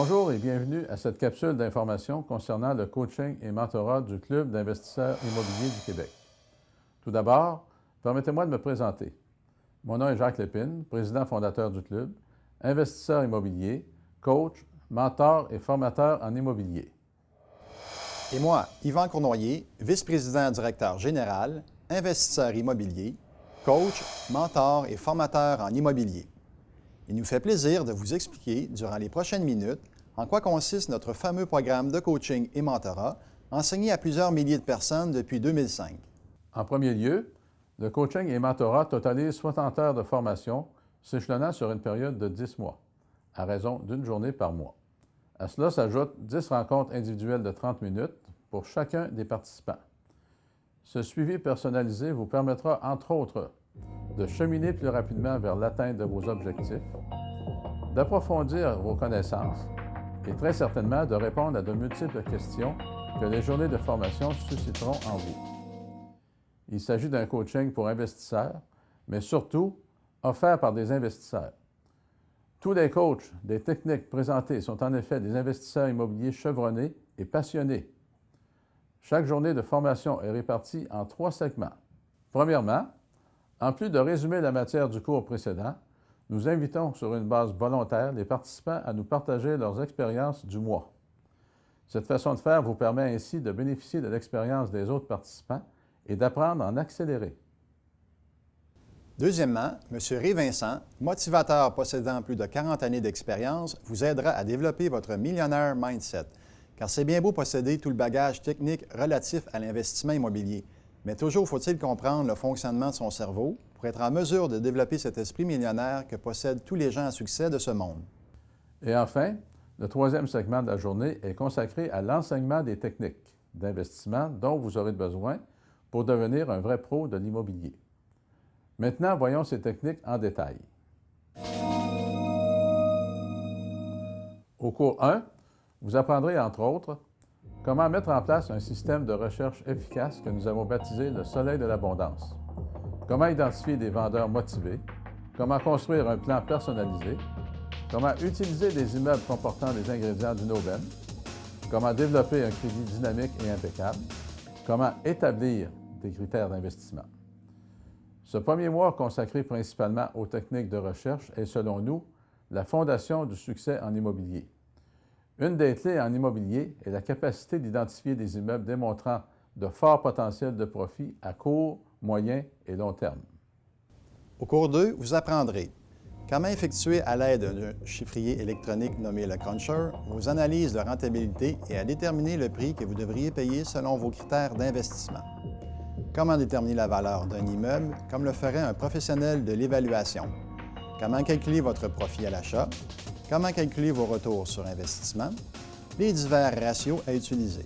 Bonjour et bienvenue à cette capsule d'information concernant le coaching et mentorat du Club d'investisseurs immobiliers du Québec. Tout d'abord, permettez-moi de me présenter. Mon nom est Jacques Lépine, président fondateur du club, investisseur immobilier, coach, mentor et formateur en immobilier. Et moi, Yvan Cournoyer, vice-président directeur général, investisseur immobilier, coach, mentor et formateur en immobilier. Il nous fait plaisir de vous expliquer durant les prochaines minutes en quoi consiste notre fameux programme de coaching et mentorat enseigné à plusieurs milliers de personnes depuis 2005. En premier lieu, le coaching et mentorat totalise 60 heures de formation s'échelonnant sur une période de 10 mois, à raison d'une journée par mois. À cela s'ajoutent 10 rencontres individuelles de 30 minutes pour chacun des participants. Ce suivi personnalisé vous permettra, entre autres, de cheminer plus rapidement vers l'atteinte de vos objectifs, d'approfondir vos connaissances et très certainement de répondre à de multiples questions que les journées de formation susciteront en vous. Il s'agit d'un coaching pour investisseurs, mais surtout offert par des investisseurs. Tous les coachs des techniques présentées sont en effet des investisseurs immobiliers chevronnés et passionnés. Chaque journée de formation est répartie en trois segments. Premièrement, en plus de résumer la matière du cours précédent, nous invitons sur une base volontaire les participants à nous partager leurs expériences du mois. Cette façon de faire vous permet ainsi de bénéficier de l'expérience des autres participants et d'apprendre en accélérer. Deuxièmement, M. Ré Vincent, motivateur possédant plus de 40 années d'expérience, vous aidera à développer votre millionnaire mindset, car c'est bien beau posséder tout le bagage technique relatif à l'investissement immobilier, mais toujours faut-il comprendre le fonctionnement de son cerveau pour être en mesure de développer cet esprit millionnaire que possèdent tous les gens à succès de ce monde. Et enfin, le troisième segment de la journée est consacré à l'enseignement des techniques d'investissement dont vous aurez besoin pour devenir un vrai pro de l'immobilier. Maintenant, voyons ces techniques en détail. Au cours 1, vous apprendrez entre autres Comment mettre en place un système de recherche efficace que nous avons baptisé le Soleil de l'abondance? Comment identifier des vendeurs motivés? Comment construire un plan personnalisé? Comment utiliser des immeubles comportant des ingrédients d'une aubaine? Comment développer un crédit dynamique et impeccable? Comment établir des critères d'investissement? Ce premier mois consacré principalement aux techniques de recherche est, selon nous, la fondation du succès en immobilier. Une des clés en immobilier est la capacité d'identifier des immeubles démontrant de forts potentiels de profit à court, moyen et long terme. Au cours 2, vous apprendrez comment effectuer à l'aide d'un chiffrier électronique nommé le Cruncher vos analyses de rentabilité et à déterminer le prix que vous devriez payer selon vos critères d'investissement. Comment déterminer la valeur d'un immeuble comme le ferait un professionnel de l'évaluation? Comment calculer votre profit à l'achat? Comment calculer vos retours sur investissement, les divers ratios à utiliser.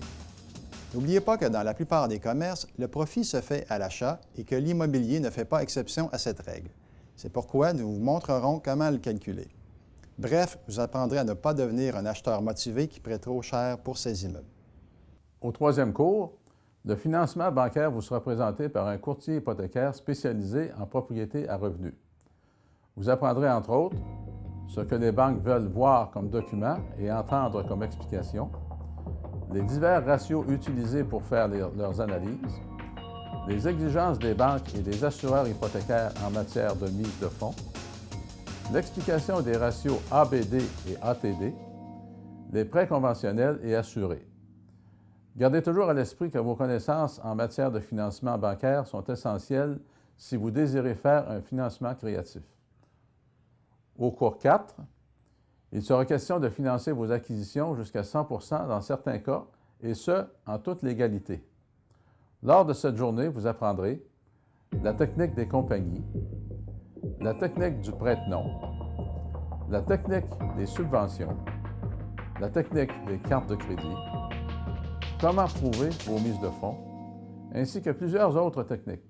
N'oubliez pas que dans la plupart des commerces, le profit se fait à l'achat et que l'immobilier ne fait pas exception à cette règle. C'est pourquoi nous vous montrerons comment le calculer. Bref, vous apprendrez à ne pas devenir un acheteur motivé qui prête trop cher pour ses immeubles. Au troisième cours, le financement bancaire vous sera présenté par un courtier hypothécaire spécialisé en propriété à revenus. Vous apprendrez entre autres ce que les banques veulent voir comme document et entendre comme explication, les divers ratios utilisés pour faire leurs analyses, les exigences des banques et des assureurs hypothécaires en matière de mise de fonds, l'explication des ratios ABD et ATD, les prêts conventionnels et assurés. Gardez toujours à l'esprit que vos connaissances en matière de financement bancaire sont essentielles si vous désirez faire un financement créatif. Au cours 4, il sera question de financer vos acquisitions jusqu'à 100 dans certains cas, et ce, en toute légalité. Lors de cette journée, vous apprendrez la technique des compagnies, la technique du prête-nom, la technique des subventions, la technique des cartes de crédit, comment prouver vos mises de fonds, ainsi que plusieurs autres techniques.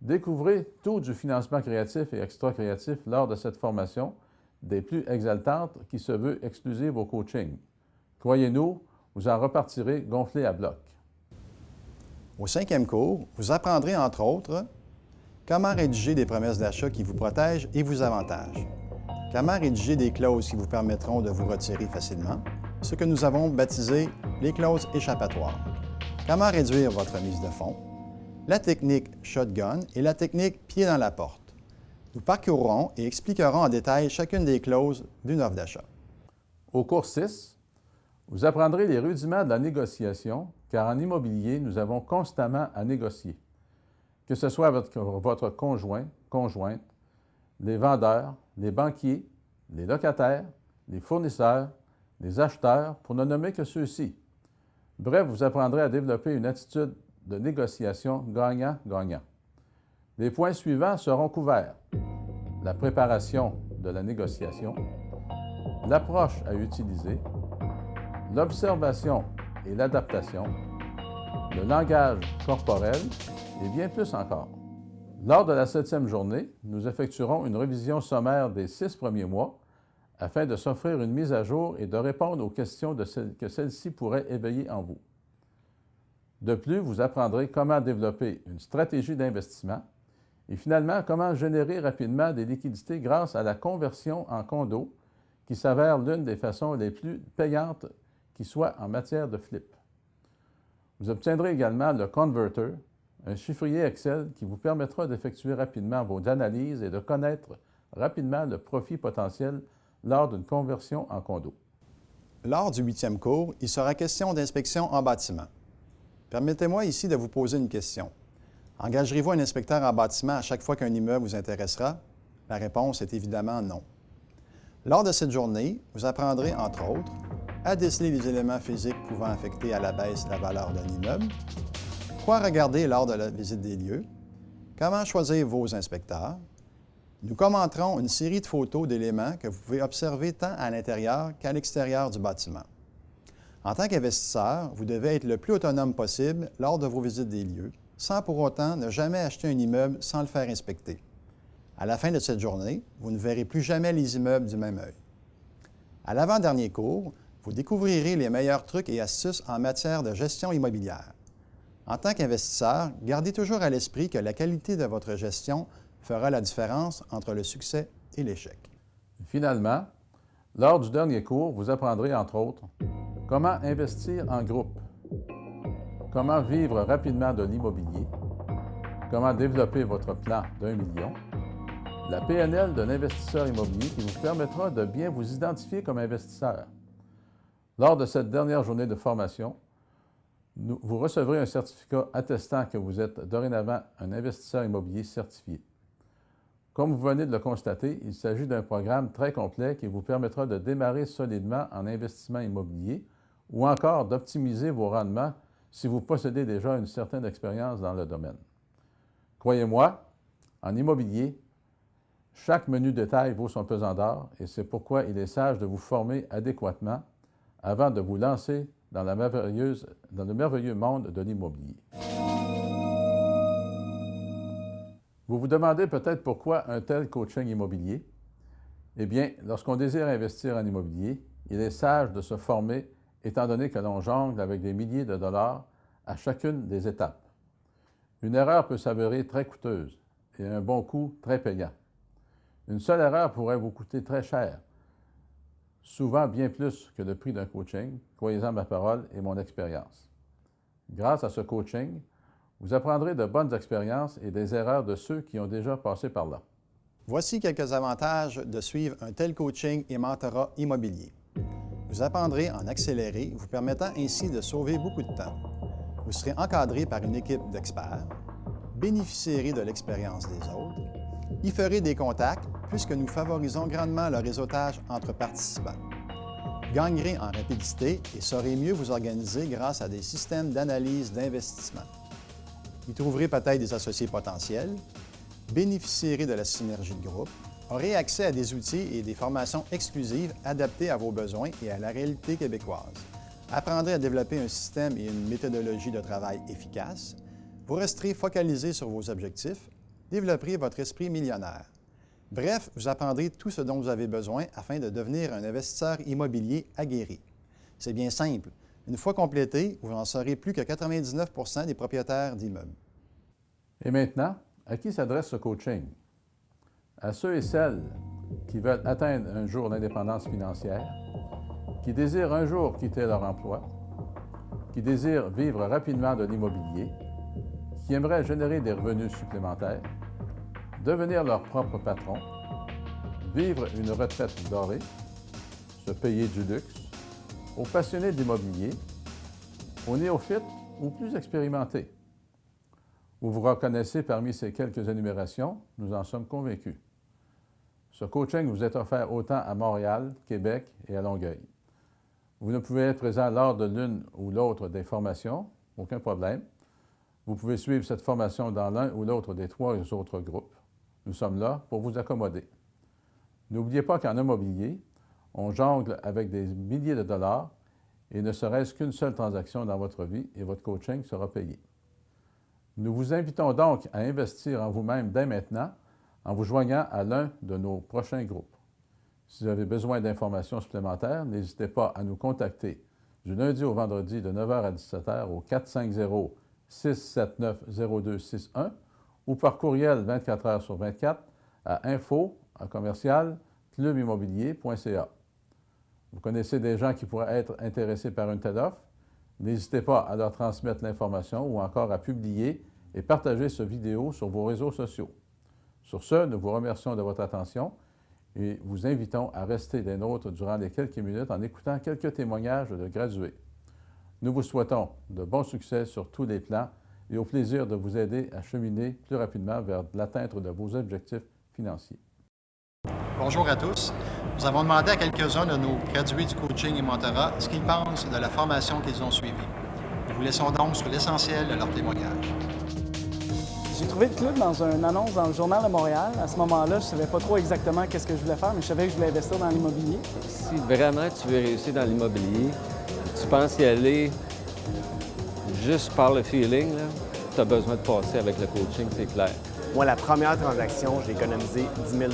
Découvrez tout du financement créatif et extra-créatif lors de cette formation, des plus exaltantes qui se veut exclusive au coaching. Croyez-nous, vous en repartirez gonflé à bloc. Au cinquième cours, vous apprendrez entre autres comment rédiger des promesses d'achat qui vous protègent et vous avantagent, comment rédiger des clauses qui vous permettront de vous retirer facilement, ce que nous avons baptisé les clauses échappatoires, comment réduire votre mise de fonds, la technique shotgun et la technique pied dans la porte. Nous parcourrons et expliquerons en détail chacune des clauses d'une offre d'achat. Au cours 6, vous apprendrez les rudiments de la négociation, car en immobilier, nous avons constamment à négocier. Que ce soit votre, votre conjoint, conjointe, les vendeurs, les banquiers, les locataires, les fournisseurs, les acheteurs, pour ne nommer que ceux-ci. Bref, vous apprendrez à développer une attitude de négociation gagnant-gagnant. Les points suivants seront couverts. La préparation de la négociation, l'approche à utiliser, l'observation et l'adaptation, le langage corporel et bien plus encore. Lors de la septième journée, nous effectuerons une révision sommaire des six premiers mois afin de s'offrir une mise à jour et de répondre aux questions que celles-ci pourraient éveiller en vous. De plus, vous apprendrez comment développer une stratégie d'investissement et finalement comment générer rapidement des liquidités grâce à la conversion en condo qui s'avère l'une des façons les plus payantes qui soit en matière de flip. Vous obtiendrez également le Converter, un chiffrier Excel qui vous permettra d'effectuer rapidement vos analyses et de connaître rapidement le profit potentiel lors d'une conversion en condo. Lors du huitième cours, il sera question d'inspection en bâtiment. Permettez-moi ici de vous poser une question. Engagerez-vous un inspecteur en bâtiment à chaque fois qu'un immeuble vous intéressera? La réponse est évidemment non. Lors de cette journée, vous apprendrez, entre autres, à déceler les éléments physiques pouvant affecter à la baisse la valeur d'un immeuble, quoi regarder lors de la visite des lieux, comment choisir vos inspecteurs. Nous commenterons une série de photos d'éléments que vous pouvez observer tant à l'intérieur qu'à l'extérieur du bâtiment. En tant qu'investisseur, vous devez être le plus autonome possible lors de vos visites des lieux, sans pour autant ne jamais acheter un immeuble sans le faire inspecter. À la fin de cette journée, vous ne verrez plus jamais les immeubles du même œil. À l'avant-dernier cours, vous découvrirez les meilleurs trucs et astuces en matière de gestion immobilière. En tant qu'investisseur, gardez toujours à l'esprit que la qualité de votre gestion fera la différence entre le succès et l'échec. Finalement, lors du dernier cours, vous apprendrez entre autres comment investir en groupe, comment vivre rapidement de l'immobilier, comment développer votre plan d'un million, la PNL d'un investisseur immobilier qui vous permettra de bien vous identifier comme investisseur. Lors de cette dernière journée de formation, vous recevrez un certificat attestant que vous êtes dorénavant un investisseur immobilier certifié. Comme vous venez de le constater, il s'agit d'un programme très complet qui vous permettra de démarrer solidement en investissement immobilier ou encore d'optimiser vos rendements si vous possédez déjà une certaine expérience dans le domaine. Croyez-moi, en immobilier, chaque menu détail vaut son pesant d'or et c'est pourquoi il est sage de vous former adéquatement avant de vous lancer dans, dans le merveilleux monde de l'immobilier. Vous vous demandez peut-être pourquoi un tel coaching immobilier? Eh bien, lorsqu'on désire investir en immobilier, il est sage de se former étant donné que l'on jongle avec des milliers de dollars à chacune des étapes. Une erreur peut s'avérer très coûteuse et un bon coup très payant. Une seule erreur pourrait vous coûter très cher, souvent bien plus que le prix d'un coaching, croyez-en ma parole et mon expérience. Grâce à ce coaching, vous apprendrez de bonnes expériences et des erreurs de ceux qui ont déjà passé par là. Voici quelques avantages de suivre un tel coaching et mentorat immobilier. Vous apprendrez en accéléré, vous permettant ainsi de sauver beaucoup de temps. Vous serez encadré par une équipe d'experts, bénéficierez de l'expérience des autres, y ferez des contacts puisque nous favorisons grandement le réseautage entre participants. Gagnerez en rapidité et saurez mieux vous organiser grâce à des systèmes d'analyse d'investissement. Y trouverez peut-être des associés potentiels, bénéficierez de la synergie de groupe, aurez accès à des outils et des formations exclusives adaptées à vos besoins et à la réalité québécoise. Apprendrez à développer un système et une méthodologie de travail efficace. Vous resterez focalisé sur vos objectifs. Développerez votre esprit millionnaire. Bref, vous apprendrez tout ce dont vous avez besoin afin de devenir un investisseur immobilier aguerri. C'est bien simple. Une fois complété, vous en serez plus que 99% des propriétaires d'immeubles. Et maintenant, à qui s'adresse ce coaching? À ceux et celles qui veulent atteindre un jour l'indépendance financière, qui désirent un jour quitter leur emploi, qui désirent vivre rapidement de l'immobilier, qui aimeraient générer des revenus supplémentaires, devenir leur propre patron, vivre une retraite dorée, se payer du luxe, aux passionnés d'immobilier, aux néophytes ou plus expérimentés. Vous vous reconnaissez parmi ces quelques énumérations, nous en sommes convaincus. Ce coaching vous est offert autant à Montréal, Québec et à Longueuil. Vous ne pouvez être présent lors de l'une ou l'autre des formations, aucun problème. Vous pouvez suivre cette formation dans l'un ou l'autre des trois autres groupes. Nous sommes là pour vous accommoder. N'oubliez pas qu'en immobilier, on jongle avec des milliers de dollars et ne serait-ce qu'une seule transaction dans votre vie et votre coaching sera payé. Nous vous invitons donc à investir en vous-même dès maintenant en vous joignant à l'un de nos prochains groupes. Si vous avez besoin d'informations supplémentaires, n'hésitez pas à nous contacter du lundi au vendredi de 9h à 17h au 450-679-0261 ou par courriel 24 heures sur 24 à info commercial clubimmobilier.ca. Vous connaissez des gens qui pourraient être intéressés par une telle offre? N'hésitez pas à leur transmettre l'information ou encore à publier et partager ce vidéo sur vos réseaux sociaux. Sur ce, nous vous remercions de votre attention et vous invitons à rester des nôtres durant les quelques minutes en écoutant quelques témoignages de gradués. Nous vous souhaitons de bons succès sur tous les plans et au plaisir de vous aider à cheminer plus rapidement vers l'atteinte de vos objectifs financiers. Bonjour à tous. Nous avons demandé à quelques-uns de nos gradués du coaching et mentorat ce qu'ils pensent de la formation qu'ils ont suivie. Nous vous laissons donc sur l'essentiel de leur témoignage. J'ai trouvé le club dans une annonce dans le Journal de Montréal. À ce moment-là, je ne savais pas trop exactement qu'est-ce que je voulais faire, mais je savais que je voulais investir dans l'immobilier. Si vraiment tu veux réussir dans l'immobilier, tu penses y aller juste par le feeling, tu as besoin de passer avec le coaching, c'est clair. Moi, la première transaction, j'ai économisé 10 000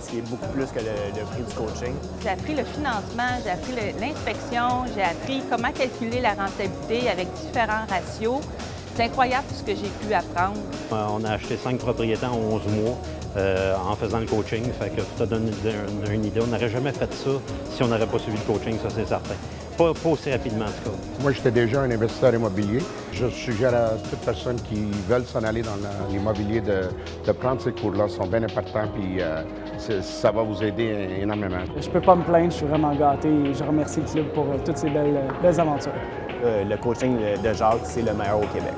ce qui est beaucoup plus que le, prix du coaching. J'ai appris le financement, j'ai appris l'inspection, j'ai appris comment calculer la rentabilité avec différents ratios. C'est incroyable ce que j'ai pu apprendre. Euh, on a acheté cinq propriétés en 11 mois euh, en faisant le coaching. Fait que ça donne une, idée. On n'aurait jamais fait ça si on n'aurait pas suivi le coaching, ça c'est certain. Pas, aussi rapidement en tout cas. Moi, j'étais déjà un investisseur immobilier. Je suggère à toute personne qui veulent s'en aller dans l'immobilier de, prendre ces cours-là. Ils sont bien importants puis euh, ça va vous aider énormément. Je peux pas me plaindre, je suis vraiment gâté et je remercie le club pour toutes ces belles aventures. Euh, le coaching de Jacques, c'est le meilleur au Québec.